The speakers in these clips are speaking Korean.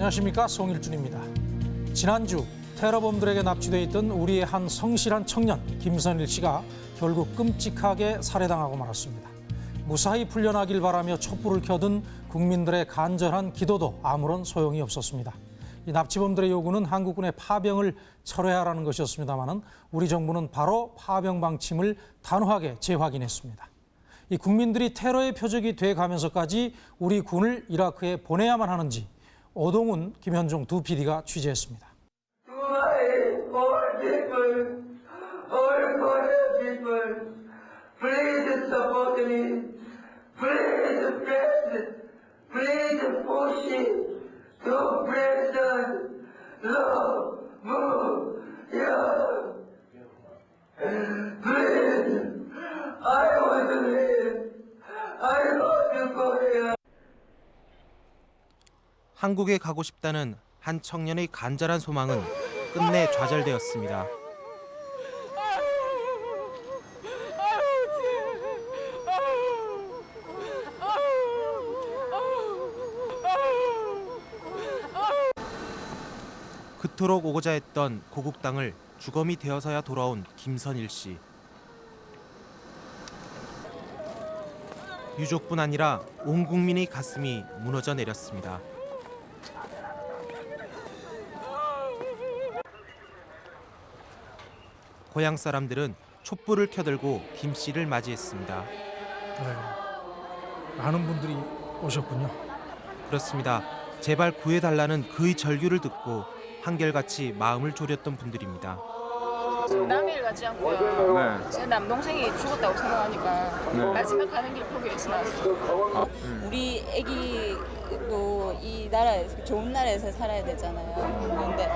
안녕하십니까 송일준입니다. 지난주 테러범들에게 납치돼 있던 우리의 한 성실한 청년 김선일 씨가 결국 끔찍하게 살해당하고 말았습니다. 무사히 풀려나길 바라며 촛불을 켜든 국민들의 간절한 기도도 아무런 소용이 없었습니다. 이 납치범들의 요구는 한국군의 파병을 철회하라는 것이었습니다마는 우리 정부는 바로 파병 방침을 단호하게 재확인했습니다. 이 국민들이 테러의 표적이 돼 가면서까지 우리 군을 이라크에 보내야만 하는지 오동훈, 김현종 두 PD가 취재했습니다. 한국에 가고 싶다는 한 청년의 간절한 소망은 끝내 좌절되었습니다. 그토록 오고자 했던 고국 땅을 주검이 되어서야 돌아온 김선일 씨. 유족뿐 아니라 온 국민의 가슴이 무너져 내렸습니다. 고향 사람들은 촛불을 켜들고 김 씨를 맞이했습니다. 네, 많은 분들이 오셨군요. 그렇습니다. 제발 구해달라는 그의 절규를 듣고 한결같이 마음을 졸였던 분들입니다. 남일 가지 않고요. 네. 제 남동생이 죽었다고 생각하니까 네. 마지막 가는 길 포기해서 나왔어요. 우리 애기도 이 나라에서 좋은 나라에서 살아야 되잖아요. 그런데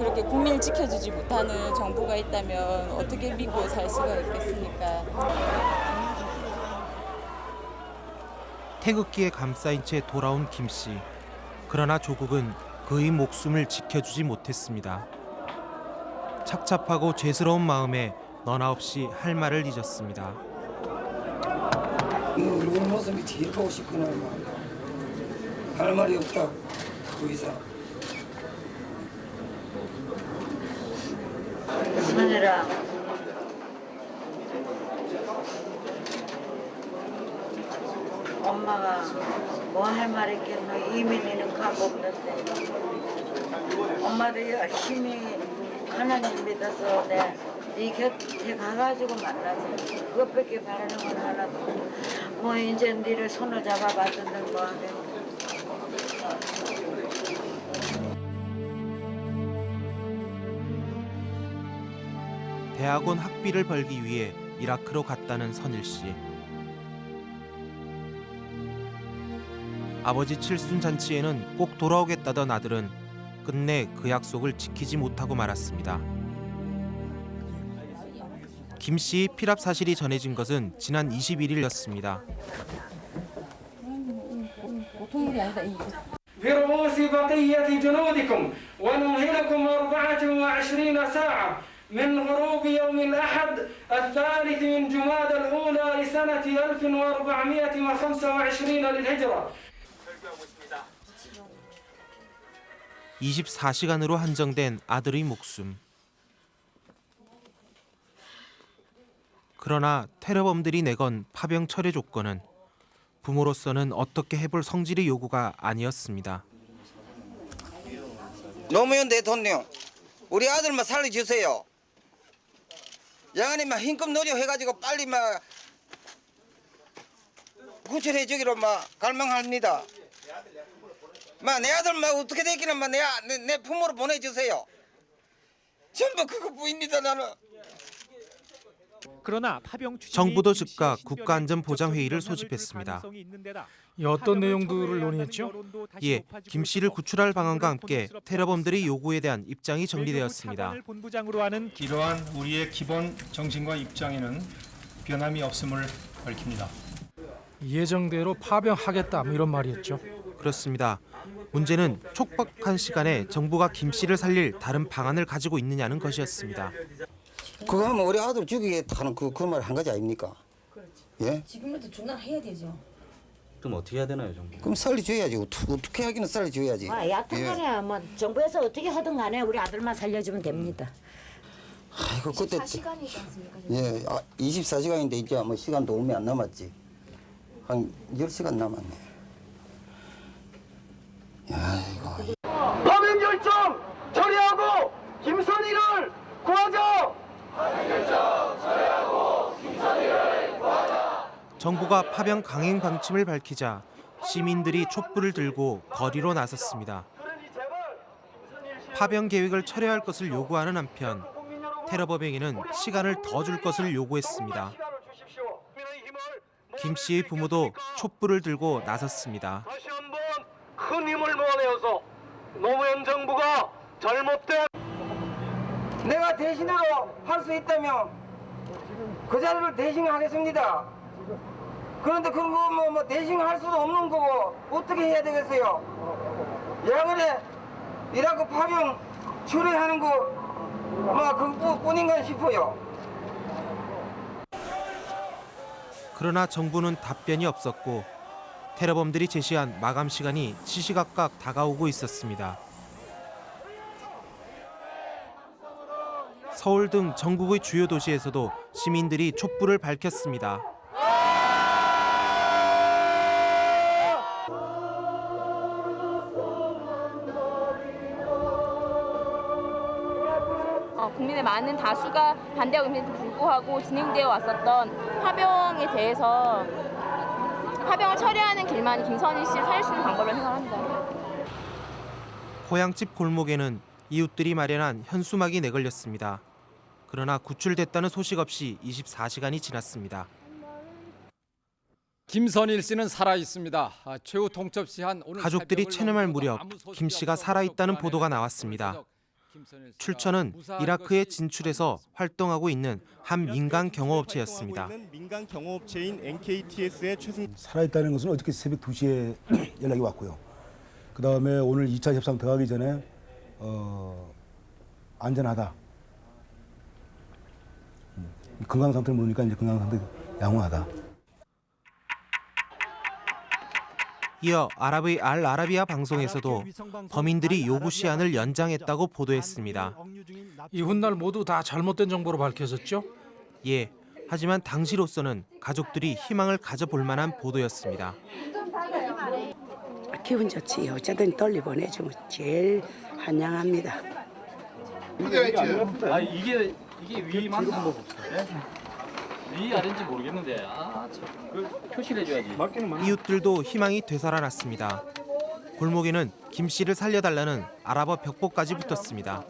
그렇게 국민을 지켜주지 못하는 정부가 있다면 어떻게 믿고 살 수가 있겠습니까? 태극기에 감싸인 채 돌아온 김 씨. 그러나 조국은 그의 목숨을 지켜주지 못했습니다. 착잡하고 죄스러운 마음에 너나 없이 할 말을 잊었습니다. 우리 모습이 제일 보고 싶구나. 할 말이 없다. 그 이상. 선이라 엄마가 뭐 할 말 있겠노? 이민이는 값 없는데. 엄마도 열심히 하나님 믿어서 내 네 곁에 가가지고 만나자. 그것밖에 바라는 건 하나도 뭐 이제 니를 손을 잡아봐주는 거 하겠네 대학원 학비를 벌기 위해 이라크로 갔다는 선일 씨. 아버지 칠순 잔치에는 꼭 돌아오겠다던 아들은 끝내 그 약속을 지키지 못하고 말았습니다. 김 씨의 피랍 사실이 전해진 것은 지난 21일이었습니다. برؤوس بقية جنودكم ونمهلكم 24 ساعة من غروب يوم الأحد الثالث من جماد الأولى لسنة 1425 للهجرة 24시간으로 한정된 아들의 목숨. 그러나 테러범들이 내건 파병 철회 조건은 부모로서는 어떻게 해볼 성질의 요구가 아니었습니다. 노무현 대통령, 우리 아들만 살려주세요. 양안이 막 힘껏 노력해가지고 빨리 막 구출해 주기로 막 갈망합니다. 막내 아들 막 어떻게 되기는 막내 내, 내 부모로 보내주세요. 전부 그것뿐입니다 나는. 그러나 파병 정부도 즉각 국가안전보장회의를 소집했습니다. 이 어떤 내용들을 논의했죠? 예, 김 씨를 구출할 방안과 함께 테러범들의 요구에 대한 입장이 정리되었습니다. 본부장으로 하는 이러한 우리의 기본 정신과 입장에는 변함이 없음을 밝힙니다. 예정대로 파병하겠다 뭐 이런 말이었죠. 그렇습니다. 문제는 촉박한 시간에 정부가 김 씨를 살릴 다른 방안을 가지고 있느냐는 것이었습니다. 그거 하면 우리 아들 죽이겠다는 그, 그말한 가지 아닙니까? 예? 지금부터 중단해야 되죠. 그럼 어떻게 해야 되나요, 정부? 그럼 살려줘야지. 어떻게, 하기는 살려줘야지. 아, 여튼 간에 뭐 정부에서 어떻게 하든 간에 우리 아들만 살려주면 됩니다. 아이고 그때 4시간이지 않습니까? 예, 아, 24시간인데 이제 뭐 시간도 얼마 안 남았지. 한 10시간 남았네. 야, 이거 파면 결정 처리하고 김선희를 구하자. 정부가 파병 강행 방침을 밝히자 시민들이 촛불을 들고 거리로 나섰습니다. 파병 계획을 철회할 것을 요구하는 한편 테러 범행에는 시간을 더 줄 것을 요구했습니다. 김 씨의 부모도 촛불을 들고 나섰습니다. 다시 한번 큰 힘을 모아내어서 노무현 정부가 잘못된 내가 대신으로 할 수 있다면 그 자리를 대신하겠습니다. 그런데 그거 뭐, 뭐 대신할 수도 없는 거고 어떻게 해야 되겠어요? 야근에 이라고 파병 처리하는 거 뭐 그것뿐인가 싶어요. 그러나 정부는 답변이 없었고 테러범들이 제시한 마감 시간이 시시각각 다가오고 있었습니다. 서울 등 전국의 주요 도시에서도 시민들이 촛불을 밝혔습니다. 어, 국민의 많은 다수가 반대하고 있는데도 불구하고 진행되어 왔었던 파병에 대해서 파병을 처리하는 길만이 김선희 씨를 살릴 수 있는 방법을 생각합니다. 고향집 골목에는 이웃들이 마련한 현수막이 내걸렸습니다. 그러나 구출됐다는 소식 없이 24시간이 지났습니다. 김선일 씨는 살아 있습니다. 아, 최후 통첩 시한 오늘 가족들이 체념할 무렵 김 씨가 없어 살아 있다는 가족 보도가 나왔습니다. 출처는 이라크에 진출해서 활동하고 있는 한 민간 경호업체였습니다. 민간 경호업체인 NKTS의 최승 살아있다는 것은 어저께 새벽 2시에 연락이 왔고요. 그 다음에 오늘 2차 협상 들어가기 전에 어, 안전하다. 음, 건강 상태를 모르니까 이제 건강 상태 양호하다. 이어 아랍의 알 아라비아 방송에서도 범인들이 요구 시한을 연장했다고 보도했습니다. 이 훗날 모두 다 잘못된 정보로 밝혀졌죠? 예, 하지만 당시로서는 가족들이 희망을 가져볼 만한 보도였습니다. 기분 좋지. 어쨌든 떨리 보내주면 제일 환영합니다. 아 이게 이게 위 맞나? 위 아닌지 모르겠는데 아참그 표시를 해줘야지. 이웃들도 희망이 되살아났습니다. 골목에는 김 씨를 살려달라는 아랍어 벽보까지 붙었습니다.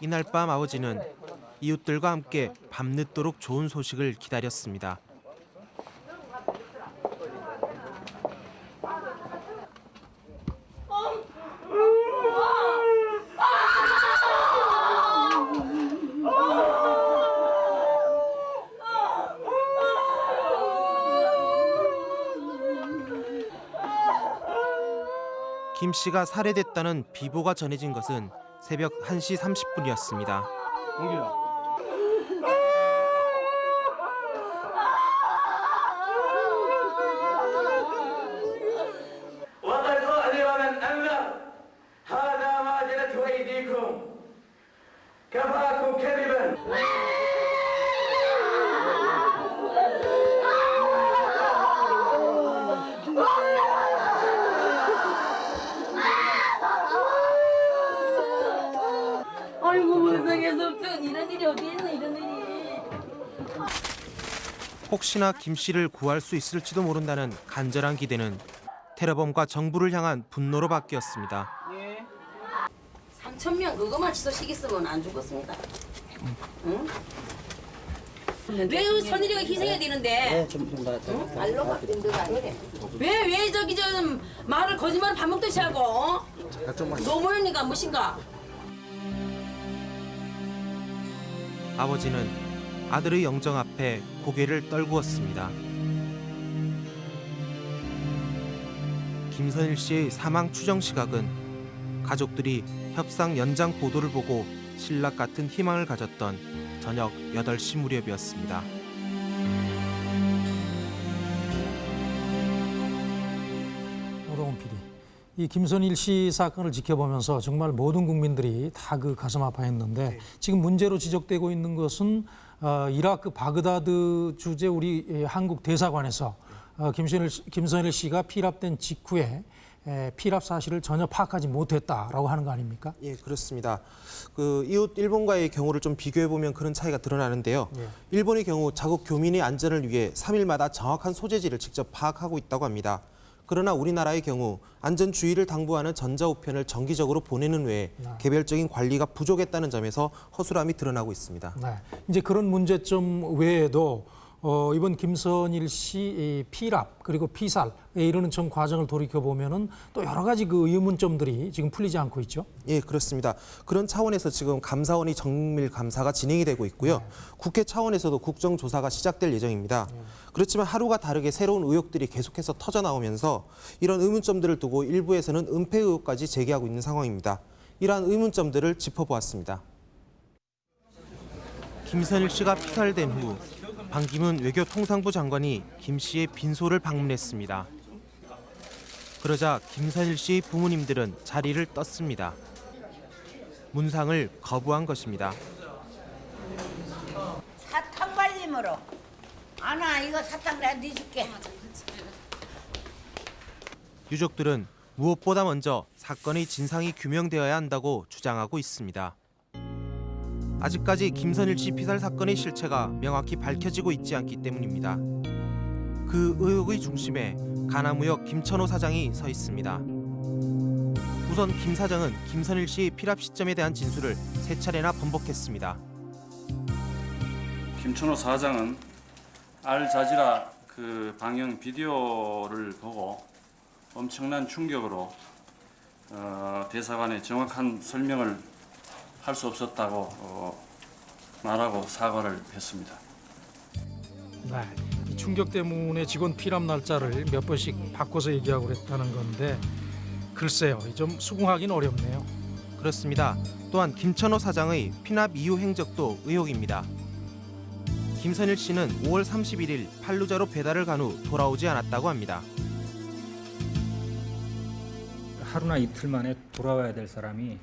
이날 밤 아버지는 이웃들과 함께 밤늦도록 좋은 소식을 기다렸습니다. 김 씨가 살해됐다는 비보가 전해진 것은 새벽 1시 30분이었습니다. 혹시나 김 씨를 구할 수 있을지도 모른다는 간절한 기대는 테러범과 정부를 향한 분노로 바뀌었습니다. 3천 명 그것만 취소시켰으면 안 죽었습니다. 응? 왜 선일이가 희생해야 되는데? 응? 말로 바뀐 거 아니래. 왜, 왜 저기 저 말을 거짓말 밥 먹듯이 하고? 어? 노무현이가 무엇인가? 아버지는 아들의 영정 앞에 고개를 떨구었습니다. 김선일 씨의 사망 추정 시각은 가족들이 협상 연장 보도를 보고 신락 같은 희망을 가졌던 저녁 8시 무렵이었습니다. 오동훈 PD. 이 김선일 씨 사건을 지켜보면서 정말 모든 국민들이 다 그 가슴 아파했는데 지금 문제로 지적되고 있는 것은 어, 이라크 바그다드 주재 우리 예, 한국 대사관에서 어, 김선일, 씨- 김선일 씨가 피랍된 직후에 에, 피랍 사실을 전혀 파악하지 못했다라고 하는 거 아닙니까? 예, 그렇습니다. 그 이웃 일본과의 경우를 좀 비교해 보면 그런 차이가 드러나는데요. 예. 일본의 경우 자국 교민의 안전을 위해 3일마다 정확한 소재지를 직접 파악하고 있다고 합니다. 그러나 우리나라의 경우 안전 주의를 당부하는 전자우편을 정기적으로 보내는 외에 개별적인 관리가 부족했다는 점에서 허술함이 드러나고 있습니다. 네. 이제 그런 문제점 외에도 어, 이번 김선일 씨이 피랍 그리고 피살에 이르는 전 과정을 돌이켜 보면은 또 여러 가지 그 의문점들이 지금 풀리지 않고 있죠. 예, 그렇습니다. 그런 차원에서 지금 감사원이 정밀 감사가 진행이 되고 있고요. 국회 차원에서도 국정조사가 시작될 예정입니다. 그렇지만 하루가 다르게 새로운 의혹들이 계속해서 터져 나오면서 이런 의문점들을 두고 일부에서는 은폐 의혹까지 제기하고 있는 상황입니다. 이러한 의문점들을 짚어보았습니다. 김선일 씨가 피살된 후 반기문 외교통상부 장관이 김 씨의 빈소를 방문했습니다. 그러자 김선일 씨 부모님들은 자리를 떴습니다. 문상을 거부한 것입니다. 사탕 발림으로 아나 이거 사탕 내가 넣어줄게 유족들은 무엇보다 먼저 사건의 진상이 규명되어야 한다고 주장하고 있습니다. 아직까지 김선일 씨 피살 사건의 실체가 명확히 밝혀지고 있지 않기 때문입니다. 그 의혹의 중심에 가나무역 김천호 사장이 서 있습니다. 우선 김 사장은 김선일 씨의 피랍 시점에 대한 진술을 세 차례나 번복했습니다. 김천호 사장은 알자지라 그 방영 비디오를 보고 엄청난 충격으로 어, 대사관에 정확한 설명을 할 수 없었다고 어, 말하고 사과를 했습니다. 네. 이 충격 때문에 직원 피랍 날짜를 몇 번씩 바꿔서 얘기하고 그랬다는 건데 글쎄요, 좀 수긍하기는 어렵네요. 그렇습니다. 또한 김천호 사장의 피납 이후 행적도 의혹입니다. 김선일 씨는 5월 31일 팔루자로 배달을 간 후 돌아오지 않았다고 합니다. 하루나 이틀 만에 돌아와야 될 사람이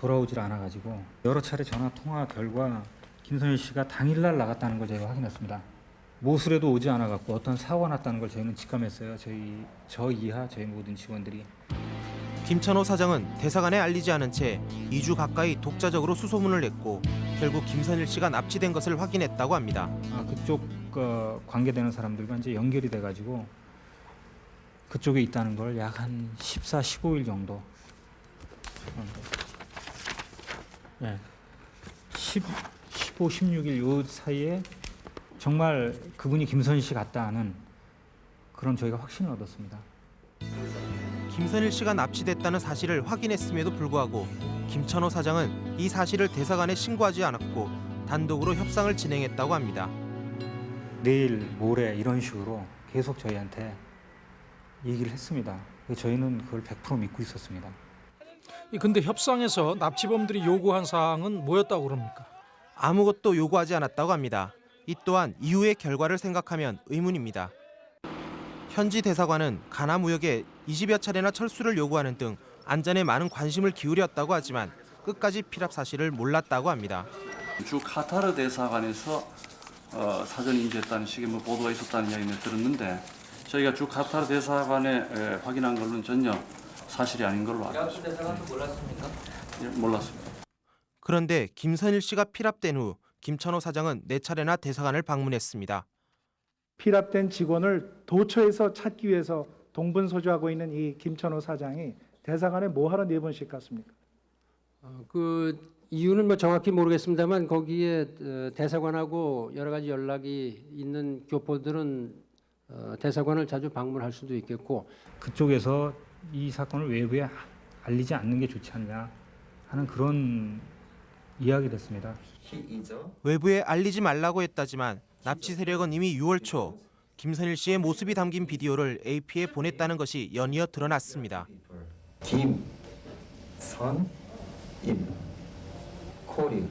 돌아오질 않아가지고 여러 차례 전화 통화 결과 김선일 씨가 당일날 나갔다는 걸 저희가 확인했습니다. 모술에도 오지 않아갖고 어떤 사고가 났다는 걸 저희는 직감했어요. 저희 저 이하 저희 모든 직원들이 김천호 사장은 대사관에 알리지 않은 채 2주 가까이 독자적으로 수소문을 냈고 결국 김선일 씨가 납치된 것을 확인했다고 합니다. 아, 그쪽 어, 관계되는 사람들과 이제 연결이 돼가지고 그쪽에 있다는 걸 약 한 14, 15일 정도. 어, 예. 10, 15, 16일 요 사이에 정말 그분이 김선희 씨 같다 하는 그런 저희가 확신을 얻었습니다. 김선일 씨가 납치됐다는 사실을 확인했음에도 불구하고 김천호 사장은 이 사실을 대사관에 신고하지 않았고 단독으로 협상을 진행했다고 합니다. 내일, 모레 이런 식으로 계속 저희한테 얘기를 했습니다. 저희는 그걸 100% 믿고 있었습니다. 이 근데 협상에서 납치범들이 요구한 사항은 뭐였다고 그럽니까? 아무것도 요구하지 않았다고 합니다. 이 또한 이후의 결과를 생각하면 의문입니다. 현지 대사관은 가나 무역에 20여 차례나 철수를 요구하는 등 안전에 많은 관심을 기울였다고 하지만 끝까지 피랍 사실을 몰랐다고 합니다. 주 카타르 대사관에서 어, 사전 인지했다는 식의 뭐 보도가 있었다는 이야기를 들었는데 저희가 주 카타르 대사관에 에, 확인한 걸로는 전혀 사실이 아닌 걸로 알고 있습니다. 대사관도 몰랐습니까? 예, 몰랐습니다. 그런데 김선일 씨가 피랍된 후 김천호 사장은 네 차례나 대사관을 방문했습니다. 피랍된 직원을 도처에서 찾기 위해서 동분서주하고 있는 이 김천호 사장이 대사관에 뭐하러 네 번씩 갔습니까? 어, 그 이유는 뭐 정확히 모르겠습니다만 거기에 어, 대사관하고 여러 가지 연락이 있는 교포들은 어, 대사관을 자주 방문할 수도 있겠고 그쪽에서 이 사건을 외부에 알리지 않는 게 좋지 않냐 하는 그런 이야기를 했습니다. 외부에 알리지 말라고 했다지만 납치 세력은 이미 6월 초 김선일 씨의 모습이 담긴 비디오를 AP에 보냈다는 것이 연이어 드러났습니다. 김 선 임 코리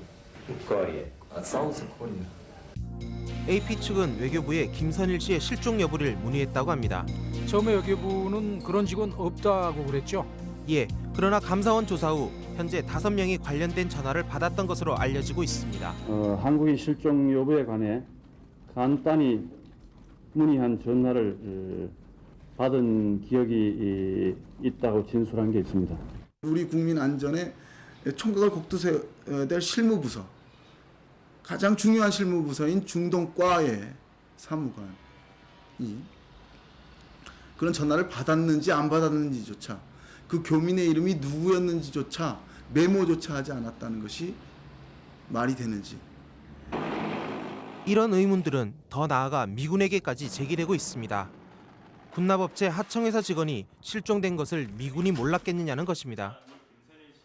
국거리에 싸우자 코리아. AP 측은 외교부에 김선일 씨의 실종 여부를 문의했다고 합니다. 처음에 외교부는 그런 직원 없다고 그랬죠. 예, 그러나 감사원 조사 후 현재 다섯 명이 관련된 전화를 받았던 것으로 알려지고 있습니다. 어, 한국인 실종 여부에 관해 간단히 문의한 전화를 어, 받은 기억이 이, 있다고 진술한 게 있습니다. 우리 국민 안전에 총각을 곡두세야 될 실무부서 가장 중요한 실무부서인 중동과의 사무관이 그런 전화를 받았는지 안 받았는지조차 그 교민의 이름이 누구였는지조차 메모조차 하지 않았다는 것이 말이 되는지 이런 의문들은 더 나아가 미군에게까지 제기되고 있습니다. 군납업체 하청회사 직원이 실종된 것을 미군이 몰랐겠느냐는 것입니다.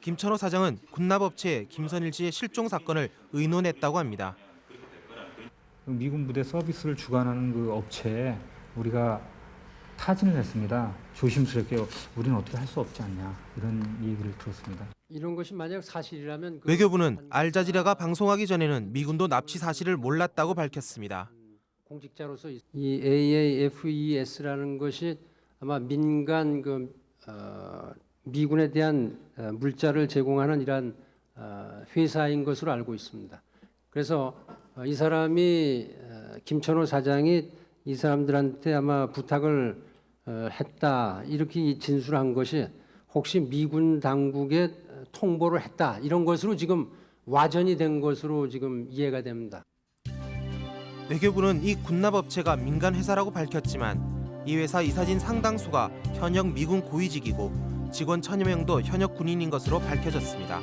김천호 사장은 군납업체 김선일 씨의 실종 사건을 의논했다고 합니다. 미군 부대 서비스를 주관하는 그 업체에 우리가 타진을 했습니다. 조심스럽게 우리는 어떻게 할 수 없지 않냐 이런 얘기를 들었습니다. 이런 것이 만약 사실이라면 그 외교부는 알자지라가 방송하기 전에는 미군도 납치 사실을 몰랐다고 밝혔습니다. 공직자로서 이 AAFES라는 것이 아마 민간 그 어, 미군에 대한 어, 물자를 제공하는 이러한 어, 회사인 것으로 알고 있습니다. 그래서 어, 이 사람이 어, 김천호 사장이 이 사람들한테 아마 부탁을 어, 했다 이렇게 진술한 것이 혹시 미군 당국에 통보를 했다 이런 것으로 지금 와전이 된 것으로 지금 이해가 됩니다. 외교부는 이 군납업체가 민간 회사라고 밝혔지만 이 회사 이사진 상당수가 현역 미군 고위직이고 직원 천여 명도 현역 군인인 것으로 밝혀졌습니다.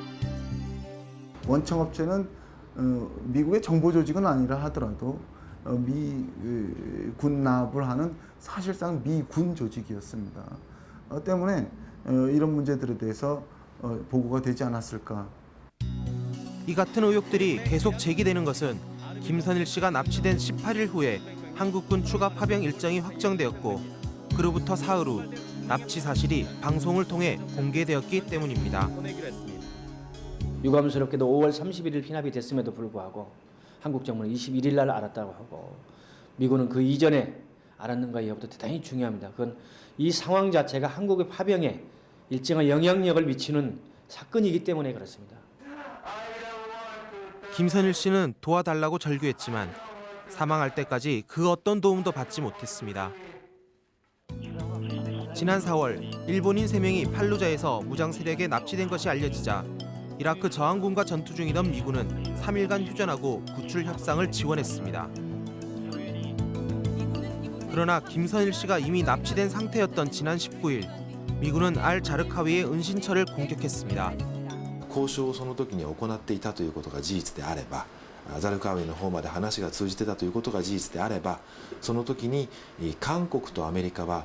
원청업체는 어, 미국의 정보 조직은 아니라 하더라도 어, 미군 납을 하는 사실상 미군 조직이었습니다. 어, 때문에 어, 이런 문제들에 대해서 어, 보고가 되지 않았을까. 이 같은 의혹들이 계속 제기되는 것은 김선일 씨가 납치된 18일 후에 한국군 추가 파병 일정이 확정되었고 그로부터 사흘 후 납치 사실이 방송을 통해 공개되었기 때문입니다. 유감스럽게도 5월 31일 피납이 됐음에도 불구하고 한국 정부는 21일 날 알았다고 하고 미군은 그 이전에 알았는가 여부도 대단히 중요합니다. 그건 이 상황 자체가 한국의 파병에 일정한 영향력을 미치는 사건이기 때문에 그렇습니다. 김선일 씨는 도와달라고 절규했지만 사망할 때까지 그 어떤 도움도 받지 못했습니다. 지난 4월 일본인 3명이 팔루자에서 무장 세력에 납치된 것이 알려지자 이라크 저항군과 전투 중이던 미군은 3일간 휴전하고 구출 협상을 지원했습니다. 그러나 김선일 씨가 이미 납치된 상태였던 지난 19일 미군은 알 자르카위의 은신처를 공격했습니다. 交渉をその時に行っていたということが事実であればザルカウェイの方まで話が通じてたということが事実であればその時に韓国とアメリカは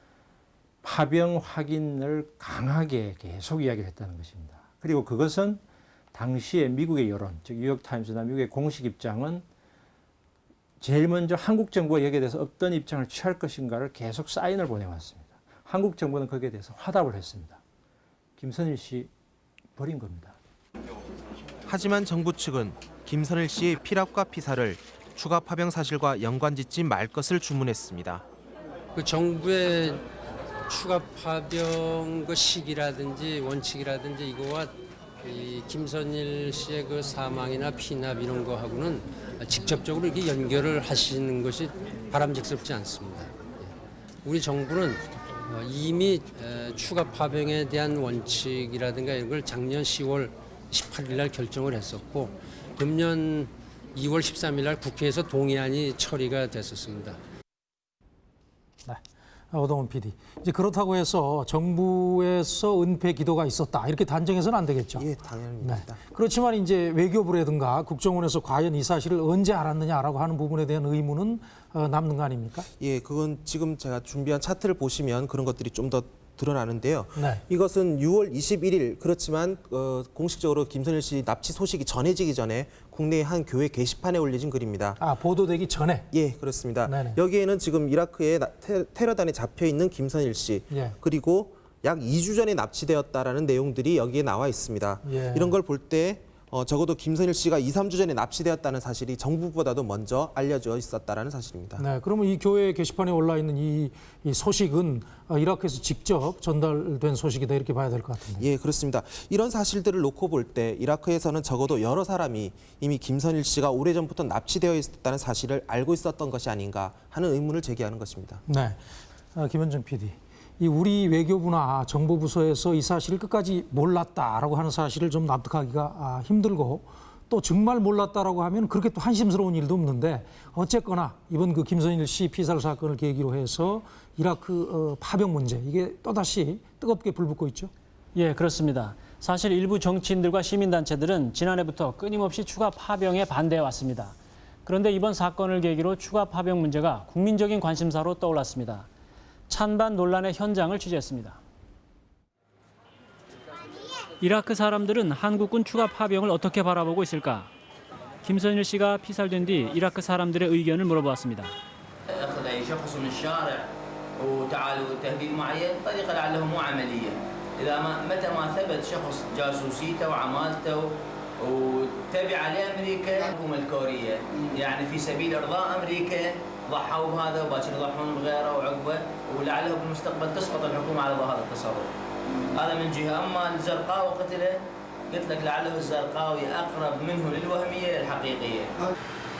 파병 확인을 강하게 계속 이야기를 했다는 것입니다. 그리고 그것은 당시에 미국의 여론, 즉 뉴욕타임스나 미국의 공식 입장은 제일 먼저 한국 정부가 여기에 대해서 어떤 입장을 취할 것인가를 계속 사인을 보내왔습니다. 한국 정부는 거기에 대해서 화답을 했습니다. 김선일 씨 버린 겁니다. 하지만 정부 측은 김선일 씨의 피랍과 피사를 추가 파병 사실과 연관짓지 말 것을 주문했습니다. 그 정부의 추가 파병 그 시기라든지 원칙이라든지 이거와 이 김선일 씨의 그 사망이나 피납 이런 거하고는 직접적으로 이렇게 연결을 하시는 것이 바람직스럽지 않습니다. 우리 정부는 어, 이미 추가 파병에 대한 원칙이라든가 이런 걸 작년 10월 18일 날 결정을 했었고 금년 2월 13일 날 국회에서 동의안이 처리가 됐었습니다. 오동훈 PD. 이제 그렇다고 해서 정부에서 은폐 기도가 있었다 이렇게 단정해서는 안 되겠죠. 예, 당연합니다. 네. 그렇지만 이제 외교부라든가 국정원에서 과연 이 사실을 언제 알았느냐라고 하는 부분에 대한 의문은 어, 남는 거 아닙니까? 예, 그건 지금 제가 준비한 차트를 보시면 그런 것들이 좀 더 드러나는데요. 네. 이것은 6월 21일 그렇지만 어, 공식적으로 김선일 씨 납치 소식이 전해지기 전에 국내의 한 교회 게시판에 올려진 글입니다. 아 보도되기 전에. 예, 그렇습니다. 네네. 여기에는 지금 이라크의 테러단에 잡혀 있는 김선일 씨 예. 그리고 약 2주 전에 납치되었다라는 내용들이 여기에 나와 있습니다. 예. 이런 걸 볼 때 어, 적어도 김선일 씨가 2, 3주 전에 납치되었다는 사실이 정부보다도 먼저 알려져 있었다라는 사실입니다. 네, 그러면 이 교회 게시판에 올라 있는 이, 이 소식은 어, 이라크에서 직접 전달된 소식이다 이렇게 봐야 될 것 같은데. 예, 그렇습니다. 이런 사실들을 놓고 볼 때 이라크에서는 적어도 여러 사람이 이미 김선일 씨가 오래전부터 납치되어 있었다는 사실을 알고 있었던 것이 아닌가 하는 의문을 제기하는 것입니다. 네, 어, 김현정 PD. 이 우리 외교부나 정보부서에서 이 사실을 끝까지 몰랐다라고 하는 사실을 좀 납득하기가 아, 힘들고 또 정말 몰랐다라고 하면 그렇게 또 한심스러운 일도 없는데 어쨌거나 이번 그 김선일 씨 피살 사건을 계기로 해서 이라크 어, 파병 문제 이게 또다시 뜨겁게 불붙고 있죠. 예, 그렇습니다. 사실 일부 정치인들과 시민단체들은 지난해부터 끊임없이 추가 파병에 반대해 왔습니다. 그런데 이번 사건을 계기로 추가 파병 문제가 국민적인 관심사로 떠올랐습니다. 찬반 논란의 현장을 취재했습니다. 이라크 사람들은 한국군 추가 파병을 어떻게 바라보고 있을까? 김선일 씨가 피살된 뒤 이라크 사람들의 의견을 물어보았습니다. اخذ اي شخص من الشارع وتعالوا تهديد معين طريقه لعله مو عمليه اذا ما متى ما ثبت شخص جاسوسيته وعمالته وتبع لامريكا الحكومه الكوريه يعني في سبيل ارضاء امريكا ضحوا بهذا وباكر يضحون بغيره وعقبه ولعله بالمستقبل تسقط الحكومة على هذا التصرف. هذا من جهة أما الزرقاوي قتله قلت لك لعله الزرقاوي أقرب منه للوهمية للحقيقيه.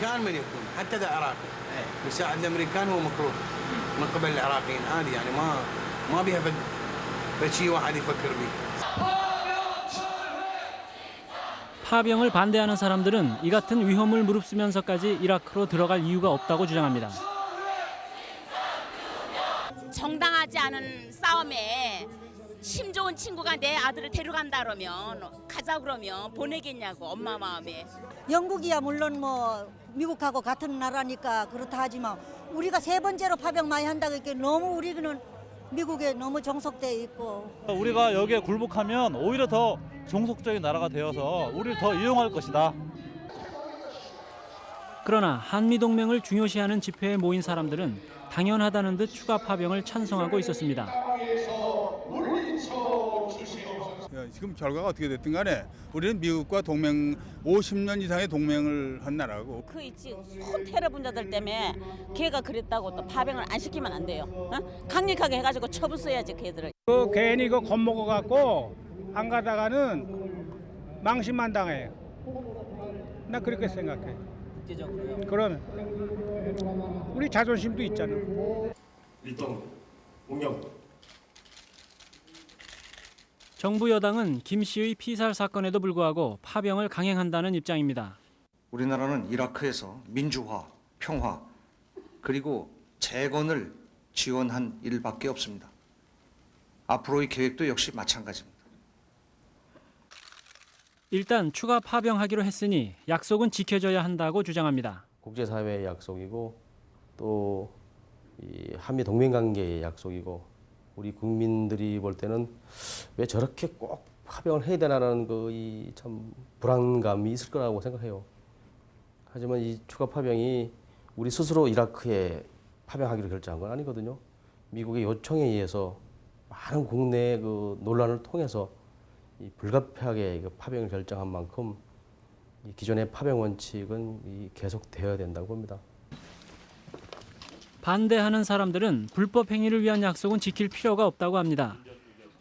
كان من يكون حتى اذا عراقي يساعد الامريكان هو مكروه من قبل العراقيين عادي يعني ما ما بيها فد شيء واحد يفكر به 파병을 반대하는 사람들은 이 같은 위험을 무릅쓰면서까지 이라크로 들어갈 이유가 없다고 주장합니다. 정당하지 않은 싸움에 힘 좋은 친구가 내 아들을 데려간다 그러면 가자 그러면 보내겠냐고 엄마 마음에 영국이야 물론 뭐 미국하고 같은 나라니까 그렇다 하지만 우리가 세 번째로 파병 많이 한다고 했기 너무 우리는 미국에 너무 정속돼 있고 우리가 여기에 굴복하면 오히려 더 종속적인 나라가 되어서 우리를 더 이용할 것이다. 그러나 한미 동맹을 중요시하는 집회에 모인 사람들은 당연하다는 듯 추가 파병을 찬성하고 있었습니다. 지금 결과가 어떻게 됐든 간에 우리는 미국과 동맹 50년 이상의 동맹을 한 나라고 그 있지 혼 테러 분자들 때문에 걔가 그랬다고 또 파병을 안 시키면 안 돼요 어? 강력하게 해가지고 처분 써야지 걔들을 그 괜히 그 겁먹어 갖고 안 가다가는 망신만 당해요. 나 그렇게 생각해. 그러면 우리 자존심도 있잖아. 일동 공영 정부 여당은 김 씨의 피살 사건에도 불구하고 파병을 강행한다는 입장입니다. 우리나라는 이라크에서 민주화, 평화, 그리고 재건을 지원한 일밖에 없습니다. 앞으로의 계획도 역시 마찬가지입니다. 일단 추가 파병하기로 했으니 약속은 지켜져야 한다고 주장합니다. 국제사회의 약속이고 또이 한미 동맹 관계의 약속이고 우리 국민들이 볼 때는 왜 저렇게 꼭 파병을 해야 되나라는 그이참 불안감이 있을 거라고 생각해요. 하지만 이 추가 파병이 우리 스스로 이라크에 파병하기로 결정한 건 아니거든요. 미국의 요청에 의해서 많은 국내 그 논란을 통해서 이 불가피하게 그 파병을 결정한 만큼 이 기존의 파병 원칙은 이 계속되어야 된다고 봅니다. 반대하는 사람들은 불법 행위를 위한 약속은 지킬 필요가 없다고 합니다.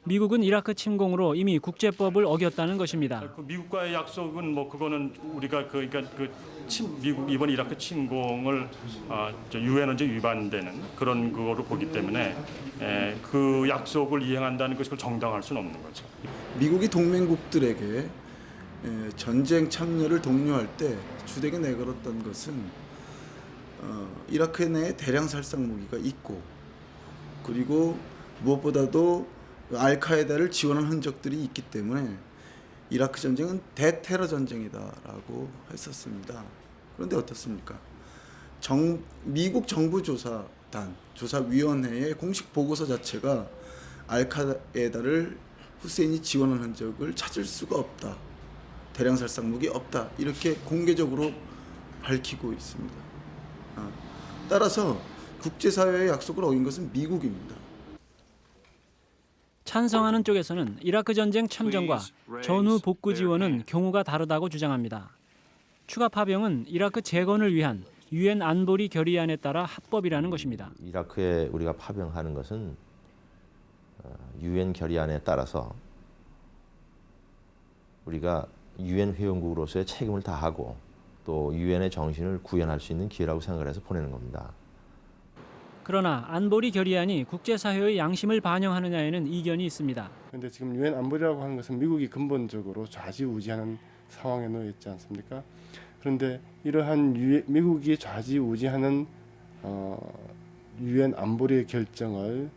미국은 이라크 침공으로 이미 국제법을 어겼다는 것입니다. 그 미국과의 약속은 뭐 그거는 우리가 그 그러니까 그 침, 미국 이번 이라크 침공을 아, 유엔 언제 위반되는 그런 그거로 보기 때문에 에, 그 약속을 이행한다는 것을 정당할 수는 없는 거죠. 미국이 동맹국들에게 에, 전쟁 참여를 독려할 때 주되게 내걸었던 것은 어, 이라크 내에 대량 살상 무기가 있고 그리고 무엇보다도 알카에다를 지원한 흔적들이 있기 때문에 이라크 전쟁은 대테러 전쟁이다라고 했었습니다. 그런데 어떻습니까? 정, 미국 정부 조사단 조사위원회의 공식 보고서 자체가 알카에다를 후세인이 지원한 흔적을 찾을 수가 없다. 대량 살상 무기 없다. 이렇게 공개적으로 밝히고 있습니다. 아, 따라서 국제사회의 약속을 어긴 것은 미국입니다. 찬성하는 쪽에서는 이라크 전쟁 참전과 전후 복구 지원은 경우가 다르다고 주장합니다. 추가 파병은 이라크 재건을 위한 유엔 안보리 결의안에 따라 합법이라는 것입니다. 이라크에 우리가 파병하는 것은 어, 유엔 결의안에 따라서 우리가 유엔 회원국으로서의 책임을 다하고 또 유엔의 정신을 구현할 수 있는 기회라고 생각을 해서 보내는 겁니다. 그러나 안보리 결의안이 국제사회의 양심을 반영하느냐에는 이견이 있습니다. 그런데 지금 유엔 안보리라고 하는 것은 미국이 근본적으로 좌지우지하는 상황에 놓여 있지 않습니까? 그런데 이러한 유, 미국이 좌지우지하는 어, 유엔 안보리의 결정을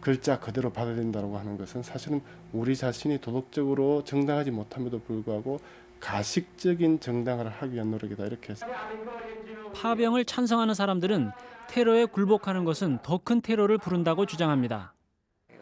글자 그대로 받아들인다고 하는 것은 사실은 우리 자신이 도덕적으로 정당하지 못함에도 불구하고 가식적인 정당화를 하기 위한 노력이다 이렇게 해서 파병을 찬성하는 사람들은 테러에 굴복하는 것은 더 큰 테러를 부른다고 주장합니다.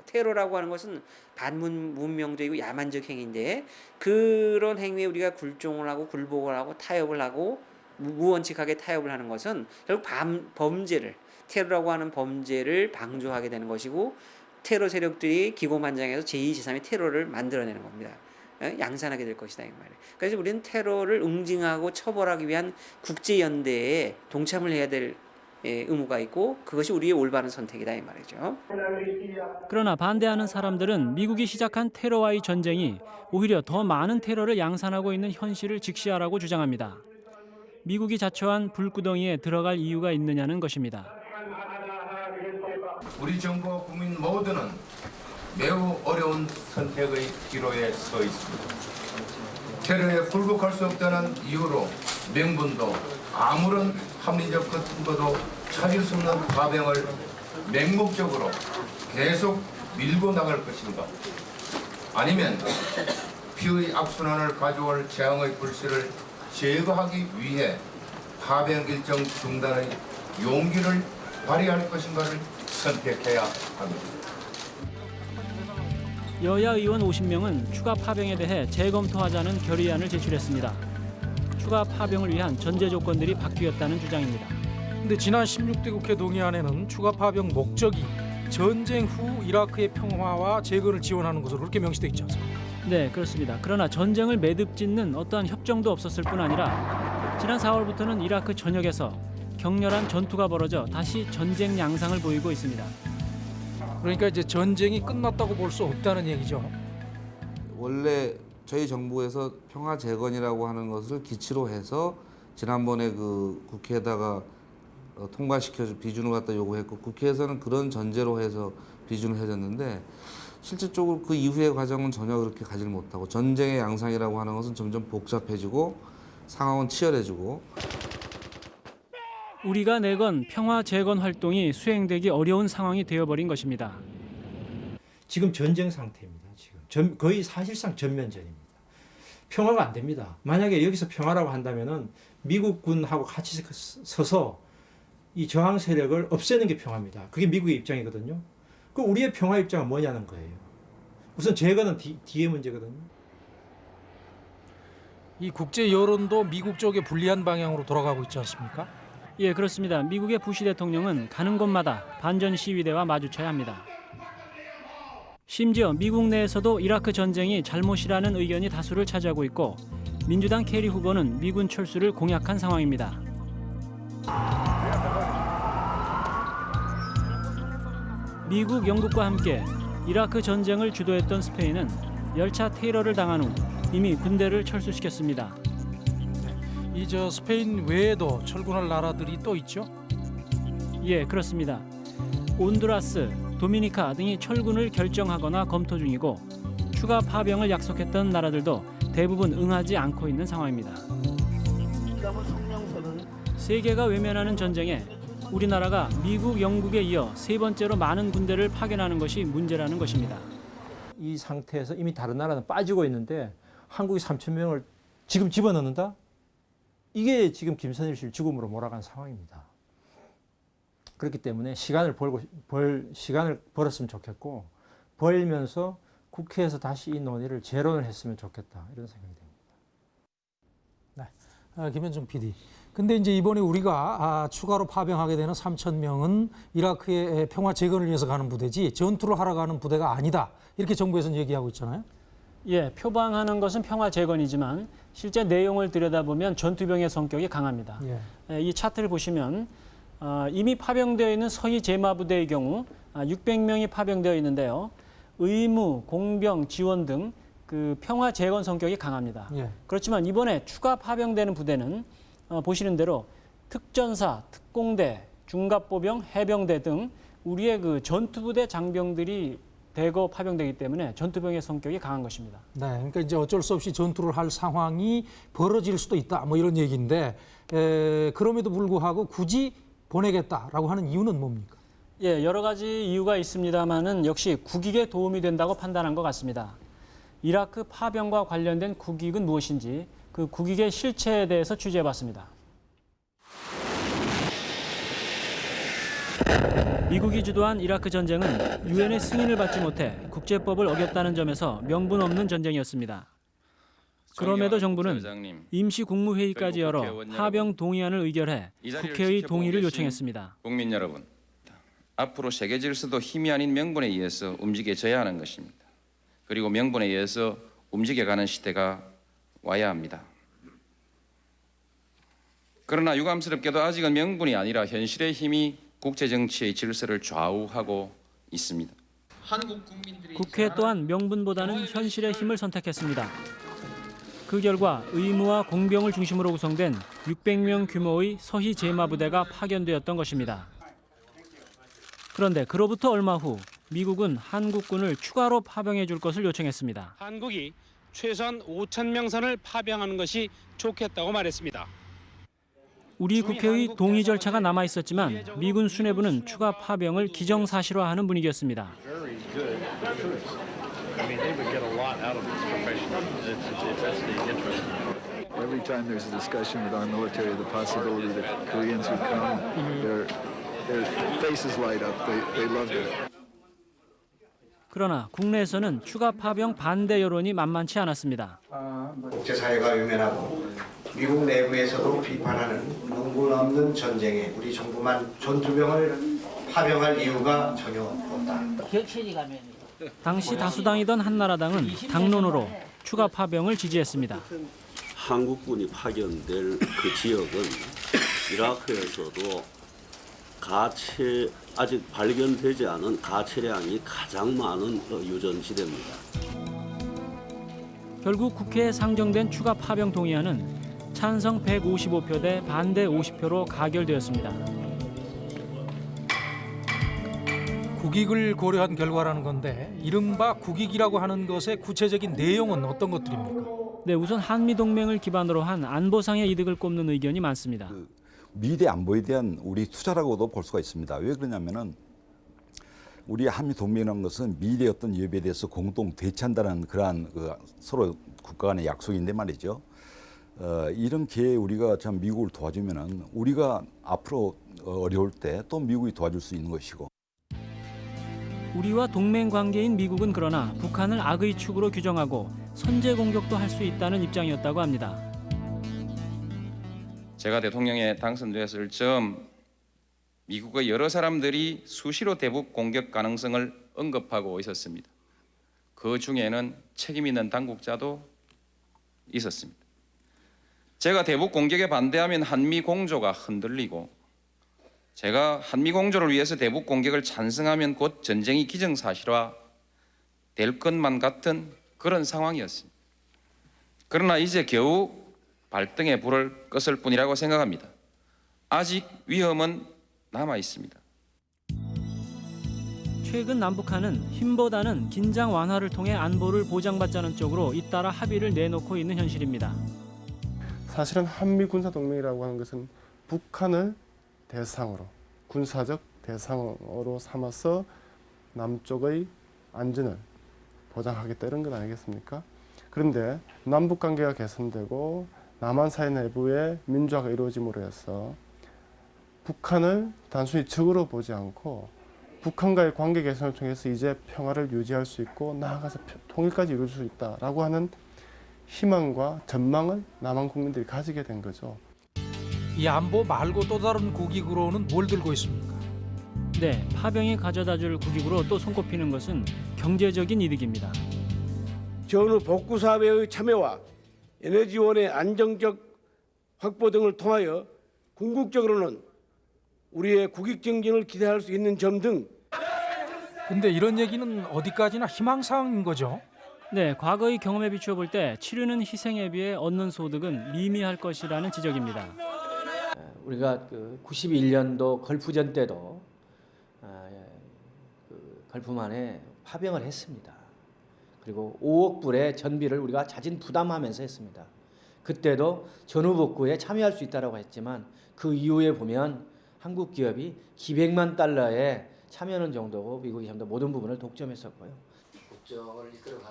테러라고 하는 것은 반문명적이고 야만적 행위인데 그런 행위에 우리가 굴종을 하고 굴복을 하고 타협을 하고 무원칙하게 타협을 하는 것은 결국 밤, 범죄를 테러라고 하는 범죄를 방조하게 되는 것이고 테러 세력들이 기고만장해서 제2, 제3의 테러를 만들어내는 겁니다. 어? 양산하게 될 것이다 이 말이에요. 그래서 우리는 테러를 응징하고 처벌하기 위한 국제 연대에 동참을 해야 될 예, 의무가 있고 그것이 우리의 올바른 선택이다 이 말이죠. 그러나 반대하는 사람들은 미국이 시작한 테러와의 전쟁이 오히려 더 많은 테러를 양산하고 있는 현실을 직시하라고 주장합니다. 미국이 자초한 불구덩이에 들어갈 이유가 있느냐는 것입니다. 우리 정부와 국민 모두는 매우 어려운 선택의 기로에 서 있습니다. 테러에 굴복할 수 없다는 이유로 명분도 아무런 합리적 근거도 찾을 수 없는 파병을 맹목적으로 계속 밀고 나갈 것인가 아니면 피의 악순환을 가져올 재앙의 불씨를 제거하기 위해 파병 일정 중단의 용기를 발휘할 것인가를 선택해야 합니다. 여야 의원 50명은 추가 파병에 대해 재검토하자는 결의안을 제출했습니다. 추가 파병을 위한 전제 조건들이 바뀌었다는 주장입니다. 근데 지난 16대 국회 동의안에는 추가 파병 목적이 전쟁 후 이라크의 평화와 재건을 지원하는 것으로 그렇게 명시돼 있지 않습니까? 네, 그렇습니다. 그러나 전쟁을 매듭짓는 어떠한 협정도 없었을 뿐 아니라 지난 4월부터는 이라크 전역에서 격렬한 전투가 벌어져 다시 전쟁 양상을 보이고 있습니다. 그러니까 이제 전쟁이 끝났다고 볼 수 없다는 얘기죠. 원래 저희 정부에서 평화 재건이라고 하는 것을 기치로 해서 지난번에 그 국회에다가 어, 통과시켜서 비준을 갖다 요구했고 국회에서는 그런 전제로 해서 비준을 해줬는데 실질적으로 그 이후의 과정은 전혀 그렇게 가지를 못하고 전쟁의 양상이라고 하는 것은 점점 복잡해지고 상황은 치열해지고 우리가 내건 평화 재건 활동이 수행되기 어려운 상황이 되어버린 것입니다. 지금 전쟁 상태입니다. 지금 전, 거의 사실상 전면전입니다. 평화가 안 됩니다. 만약에 여기서 평화라고 한다면은 미국군하고 같이 서서 이 저항 세력을 없애는 게 평화입니다. 그게 미국의 입장이거든요. 그 우리의 평화 입장은 뭐냐는 거예요. 우선 재건은 뒤, 뒤의 문제거든요. 이 국제 여론도 미국 쪽에 불리한 방향으로 돌아가고 있지 않습니까? 예, 그렇습니다. 미국의 부시 대통령은 가는 곳마다 반전 시위대와 마주쳐야 합니다. 심지어 미국 내에서도 이라크 전쟁이 잘못이라는 의견이 다수를 차지하고 있고 민주당 케리 후보는 미군 철수를 공약한 상황입니다. 미국, 영국과 함께 이라크 전쟁을 주도했던 스페인은 열차 테러를 당한 후 이미 군대를 철수시켰습니다. 이 저 스페인 외에도 철군할 나라들이 또 있죠? 예, 그렇습니다. 온두라스, 도미니카 등이 철군을 결정하거나 검토 중이고 추가 파병을 약속했던 나라들도 대부분 응하지 않고 있는 상황입니다. 세계가 외면하는 전쟁에 우리나라가 미국, 영국에 이어 세 번째로 많은 군대를 파견하는 것이 문제라는 것입니다. 이 상태에서 이미 다른 나라는 빠지고 있는데 한국이 3천 명을 지금 집어넣는다? 이게 지금 김선일 씨를 죽음으로 몰아간 상황입니다. 그렇기 때문에 시간을 벌고 벌 시간을 벌었으면 좋겠고 벌면서 국회에서 다시 이 논의를 재론을 했으면 좋겠다 이런 생각이 듭니다. 아, 김현중 PD. 근데 이제 이번에 우리가 아, 추가로 파병하게 되는 3천 명은 이라크의 평화 재건을 위해서 가는 부대지 전투를 하러 가는 부대가 아니다. 이렇게 정부에서는 얘기하고 있잖아요. 예, 표방하는 것은 평화 재건이지만 실제 내용을 들여다보면 전투병의 성격이 강합니다. 예. 예, 이 차트를 보시면 어, 이미 파병되어 있는 서희 제마부대의 경우 아, 600명이 파병되어 있는데요. 의무, 공병, 지원 등 그 평화 재건 성격이 강합니다. 예. 그렇지만 이번에 추가 파병되는 부대는 어, 보시는 대로 특전사, 특공대, 중갑보병, 해병대 등 우리의 그 전투부대 장병들이 대거 파병되기 때문에 전투병의 성격이 강한 것입니다. 네, 그러니까 이제 어쩔 수 없이 전투를 할 상황이 벌어질 수도 있다. 뭐 이런 얘기인데 에, 그럼에도 불구하고 굳이 보내겠다라고 하는 이유는 뭡니까? 예, 여러 가지 이유가 있습니다만은 역시 국익에 도움이 된다고 판단한 것 같습니다. 이라크 파병과 관련된 국익은 무엇인지 그 국익의 실체에 대해서 취재해봤습니다. 미국이 주도한 이라크 전쟁은 유엔의 승인을 받지 못해 국제법을 어겼다는 점에서 명분 없는 전쟁이었습니다. 그럼에도 정부는 임시 국무회의까지 열어 파병 동의안을 의결해 국회의 동의를 요청했습니다. 국민 여러분, 앞으로 세계 질서도 힘이 아닌 명분에 의해서 움직여져야 하는 것입니다. 그리고 명분에 의해서 움직여가는 시대가 와야 합니다. 그러나 유감스럽게도 아직은 명분이 아니라 현실의 힘이 국제 정치의 질서를 좌우하고 있습니다. 국회 또한 명분보다는 현실의 힘을 선택했습니다. 그 결과 의무와 공병을 중심으로 구성된 600명 규모의 서희 제마부대가 파견되었던 것입니다. 그런데 그로부터 얼마 후 미국은 한국군을 추가로 파병해 줄 것을 요청했습니다. 한국이 최소한 5천 명 선을 파병하는 것이 좋겠다고 말했습니다. 우리 국회의 동의 절차가 남아 있었지만 미군 수뇌부는 추가 파병을 기정사실화하는 분위기였습니다. 그러나 국내에서는 추가 파병 반대 여론이 만만치 않았습니다. 국제사회가 유명하고 미국 내부에서도 비판하는 눈물 없는 전쟁에 우리 정부만 전투병을 파병할 이유가 전혀 없다. 당시 다수당이던 한나라당은 당론으로 추가 파병을 지지했습니다. 한국군이 파견될 그 지역은 이라크에서도 가체 아직 발견되지 않은 가체량이 가장 많은 어, 유전지대입니다. 결국 국회에 상정된 추가 파병 동의안은 찬성 155표 대 반대 50표로 가결되었습니다. 국익을 고려한 결과라는 건데 이른바 국익이라고 하는 것의 구체적인 내용은 어떤 것들입니까? 네, 우선 한미 동맹을 기반으로 한 안보상의 이득을 꼽는 의견이 많습니다. 미래 안보에 대한 우리 투자라고도 볼 수가 있습니다. 왜 그러냐면은 우리 한미 동맹이라는 것은 미래 어떤 위협에 대해서 공동 대처한다는 그러한 그 서로 국가 간의 약속인데 말이죠. 어, 이런 기회에 우리가 참 미국을 도와주면은 우리가 앞으로 어려울 때 또 미국이 도와줄 수 있는 것이고. 우리와 동맹 관계인 미국은 그러나 북한을 악의 축으로 규정하고 선제 공격도 할 수 있다는 입장이었다고 합니다. 제가 대통령에 당선되었을 즈음 미국의 여러 사람들이 수시로 대북 공격 가능성을 언급하고 있었습니다. 그 중에는 책임 있는 당국자도 있었습니다. 제가 대북 공격에 반대하면 한미 공조가 흔들리고 제가 한미 공조를 위해서 대북 공격을 찬성하면 곧 전쟁이 기정사실화 될 것만 같은 그런 상황이었습니다. 그러나 이제 겨우 발등에 불을 껐을 뿐이라고 생각합니다. 아직 위험은 남아 있습니다. 최근 남북한은 힘보다는 긴장 완화를 통해 안보를 보장받자는 쪽으로 잇따라 합의를 내놓고 있는 현실입니다. 사실은 한미 군사 동맹이라고 하는 것은 북한을 대상으로 군사적 대상으로 삼아서 남쪽의 안전을 보장하겠다 이런 것 아니겠습니까? 그런데 남북 관계가 개선되고 남한 사회 내부의 민주화가 이루어짐으로 해서 북한을 단순히 적으로 보지 않고 북한과의 관계 개선을 통해서 이제 평화를 유지할 수 있고 나아가서 통일까지 이룰 수 있다라고 하는 희망과 전망을 남한 국민들이 가지게 된 거죠. 이 안보 말고 또 다른 국익으로는 뭘 들고 있습니까? 네, 파병이 가져다줄 국익으로 또 손꼽히는 것은 경제적인 이득입니다. 전후 복구 사업의 참여와 에너지원의 안정적 확보 등을 통하여 궁극적으로는 우리의 국익 증진을 기대할 수 있는 점 등 근데 이런 얘기는 어디까지나 희망사항인 거죠? 네, 과거의 경험에 비추어 볼 때 치르는 희생에 비해 얻는 소득은 미미할 것이라는 지적입니다. 우리가 그 91년도 걸프전 때도 그 걸프만에 파병을 했습니다. 그리고 5억 불의 전비를 우리가 자진 부담하면서 했습니다. 그때도 전후복구에 참여할 수 있다고 했지만 그 이후에 보면 한국 기업이 기백만 달러에 참여하는 정도고 미국이 전부 다 모든 부분을 독점했었고요.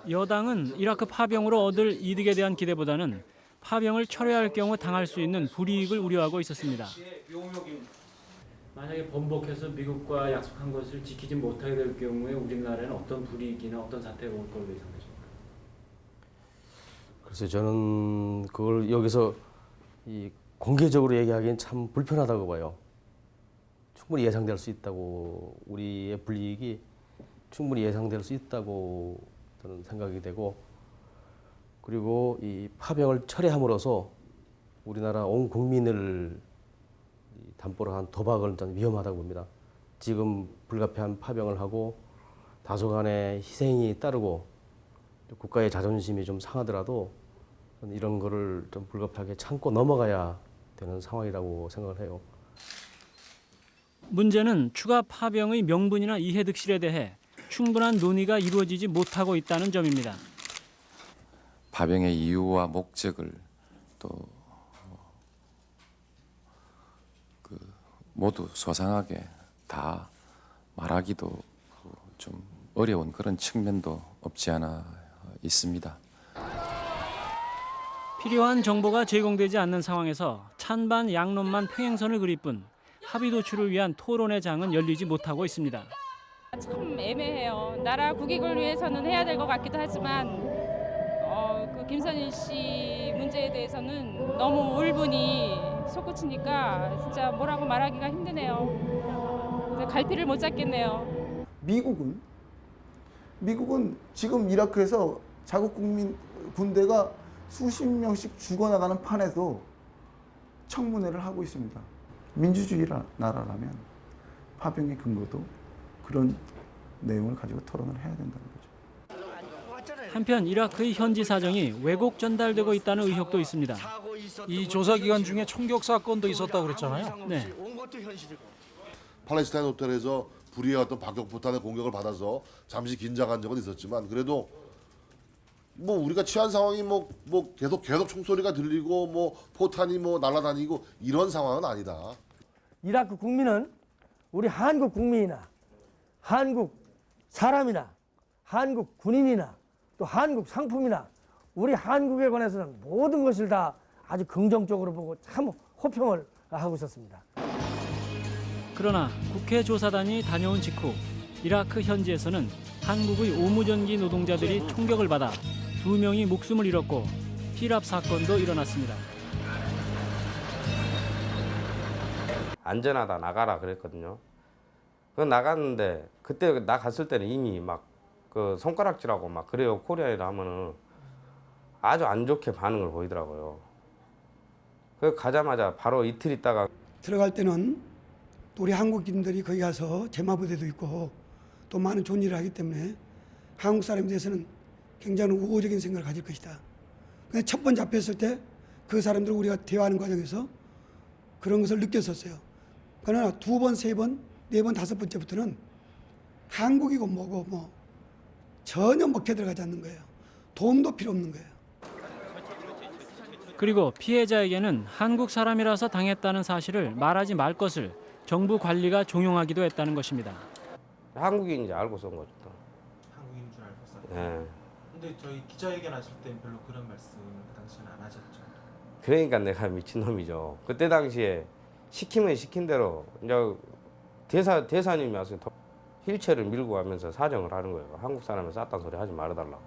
여당은 이라크 파병으로 얻을 이득에 대한 기대보다는 파병을 철회할 경우 당할 수 있는 불이익을 우려하고 있었습니다. 만약에 번복해서 미국과 약속한 것을 지키지 못하게 될 경우에 우리나라에는 어떤 불이익이나 어떤 사태가 올 걸로 예상되십니까? 글쎄 저는 그걸 여기서 이 공개적으로 얘기하기엔 참 불편하다고 봐요. 충분히 예상될 수 있다고 우리의 불이익이 충분히 예상될 수 있다고 저는 생각이 되고 그리고 이 파병을 철회함으로써 우리나라 온 국민을 담보로 한 도박을 좀 위험하다고 봅니다. 지금 불가피한 파병을 하고 다소간의 희생이 따르고 국가의 자존심이 좀 상하더라도 이런 거를 좀 불가피하게 참고 넘어가야 되는 상황이라고 생각을 해요. 문제는 추가 파병의 명분이나 이해득실에 대해 충분한 논의가 이루어지지 못하고 있다는 점입니다. 파병의 이유와 목적을 또 모두 소상하게 다 말하기도 좀 어려운 그런 측면도 없지 않아 있습니다. 필요한 정보가 제공되지 않는 상황에서 찬반 양론만 평행선을 그릴 뿐 합의 도출을 위한 토론의 장은 열리지 못하고 있습니다. 참 애매해요. 나라 국익을 위해서는 해야 될 것 같기도 하지만 어, 그 김선일 씨 문제에 대해서는 너무 울분이 솟구치니까 진짜 뭐라고 말하기가 힘드네요. 갈피를 못 잡겠네요. 미국은 미국은 지금 이라크에서 자국 국민 군대가 수십 명씩 죽어나가는 판에도 청문회를 하고 있습니다. 민주주의 나라라면 파병의 근거도 그런 내용을 가지고 토론을 해야 된다는. 한편 이라크의 현지 사정이 왜곡 전달되고 있다는 의혹도 있습니다. 이 조사 기간 중에 총격 사건도 있었다고 그랬잖아요. 네. 팔레스타인 호텔에서 불의의 어떤 박격포탄의 공격을 받아서 잠시 긴장한 적은 있었지만 그래도 뭐 우리가 취한 상황이 뭐 뭐 계속 계속 총소리가 들리고 뭐 포탄이 뭐 날아다니고 이런 상황은 아니다. 이라크 국민은 우리 한국 국민이나 한국 사람이나 한국 군인이나 또 한국 상품이나 우리 한국에 관해서는 모든 것을 다 아주 긍정적으로 보고 참 호평을 하고 있었습니다. 그러나 국회 조사단이 다녀온 직후 이라크 현지에서는 한국의 오무전기 노동자들이 총격을 받아 두 명이 목숨을 잃었고 피랍 사건도 일어났습니다. 안전하다 나가라 그랬거든요. 그 나갔는데 그때 나 갔을 때는 이미 막 그 손가락질하고 막 그래요 코리아에다 하면은 아주 안 좋게 반응을 보이더라고요. 그 가자마자 바로 이틀 있다가 들어갈 때는 우리 한국인들이 거기 가서 제마부대도 있고 또 많은 좋은 일을 하기 때문에 한국 사람에 대해서는 굉장히 우호적인 생각을 가질 것이다. 근데 첫 번 잡혔을 때 그 사람들 우리가 대화하는 과정에서 그런 것을 느꼈었어요. 그러나 두 번, 세 번, 네 번, 다섯 번째부터는 한국이고 뭐고 뭐 전혀 먹혀 들어가지 않는 거예요. 돈도 필요 없는 거예요. 그리고 피해자에게는 한국 사람이라서 당했다는 사실을 말하지 말 것을 정부 관리가 종용하기도 했다는 것입니다. 한국인인지 알고 쏜 거죠. 또. 한국인 줄 알고 쐈다. 예. 근데 저희 기자회견 하실 땐 별로 그런 말씀을 그 당시에는 안 하셨죠. 그러니까 내가 미친놈이죠. 그때 당시에 시키면 시킨 대로 이제 대사 대사님이 와서 더- 휠체어를 밀고 가면서 사정을 하는 거예요. 한국 사람이 쌌단 소리 하지 말아달라고.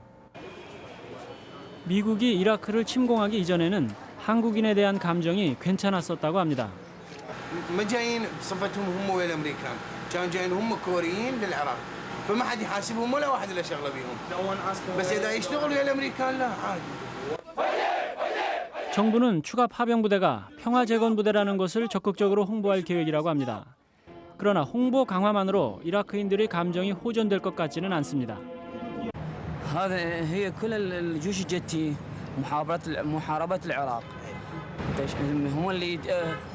미국이 이라크를 침공하기 이전에는 한국인에 대한 감정이 괜찮았었다고 합니다. ما جايين بصفتهم هم ويا الامريكان كانوا جايين هم كوريين للعراق فما حد يحاسبهم ولا واحد له شغله بيهم بس اذا يشتغلوا ويا الامريكان لا عادي 정부는 추가 파병 부대가 평화 재건 부대라는 것을 적극적으로 홍보할 계획이라고 합니다. 그러나 홍보 강화만으로 이라크인들의 감정이 호전될 것 같지는 않습니다. هذا هي كل الجيوش الجتي محاربة محاربة العراق هم اللي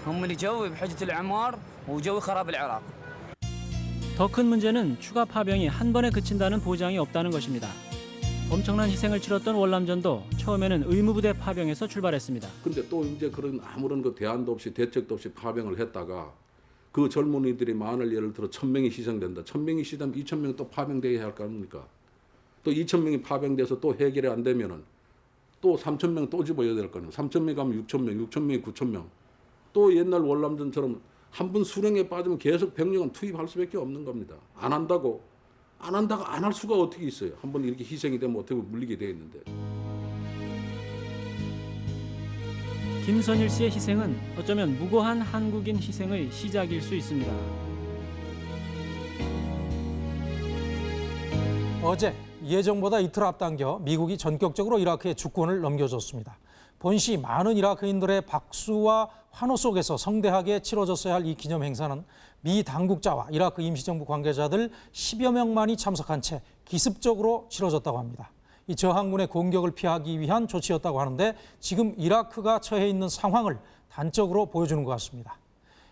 هم اللي جو بحجة الإعمار وجو خراب العراق 더 큰 문제는 추가 파병이 한 번에 그친다는 보장이 없다는 것입니다. 엄청난 희생을 치렀던 월남전도 처음에는 의무부대 파병에서 출발했습니다. 근데 또 이제 그런 아무런 그 대안도 없이 대책도 없이 파병을 했다가 그 젊은이들이 만을 예를 들어 천 명이 희생된다. 천 명이 희생되면 이천 명이 또 파병돼야 할 거 아닙니까? 또 이천 명이 파병돼서 또 해결이 안 되면은 또 삼천 명 또 집어야 될거 아니에요. 삼천 명 가면 육천 명, 육천 명이 구천 명. 또 옛날 월남전처럼 한분 수령에 빠지면 계속 병력은 투입할 수밖에 없는 겁니다. 안 한다고 안 한다고 안 할 수가 어떻게 있어요? 한 번 이렇게 희생이 되면 어떻게 물리게 돼 있는데. 김선일 씨의 희생은 어쩌면 무고한 한국인 희생의 시작일 수 있습니다. 어제 예정보다 이틀 앞당겨 미국이 전격적으로 이라크에 주권을 넘겨줬습니다. 본시 많은 이라크인들의 박수와 환호 속에서 성대하게 치러졌어야 할 이 기념 행사는 미 당국자와 이라크 임시정부 관계자들 10여 명만이 참석한 채 기습적으로 치러졌다고 합니다. 이 저항군의 공격을 피하기 위한 조치였다고 하는데 지금 이라크가 처해 있는 상황을 단적으로 보여주는 것 같습니다.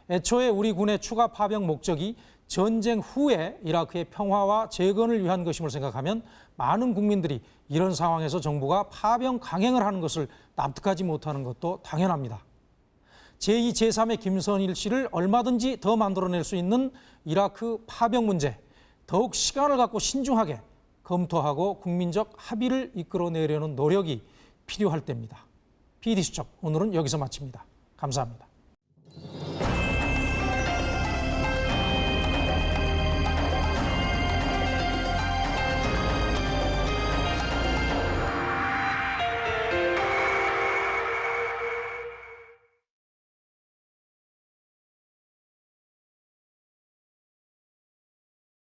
애초에 우리 군의 추가 파병 목적이 전쟁 후에 이라크의 평화와 재건을 위한 것임을 생각하면 많은 국민들이 이런 상황에서 정부가 파병 강행을 하는 것을 납득하지 못하는 것도 당연합니다. 제2, 제3의 김선일 씨를 얼마든지 더 만들어낼 수 있는 이라크 파병 문제, 더욱 시간을 갖고 신중하게 검토하고 국민적 합의를 이끌어내려는 노력이 필요할 때입니다. PD수첩 오늘은 여기서 마칩니다. 감사합니다.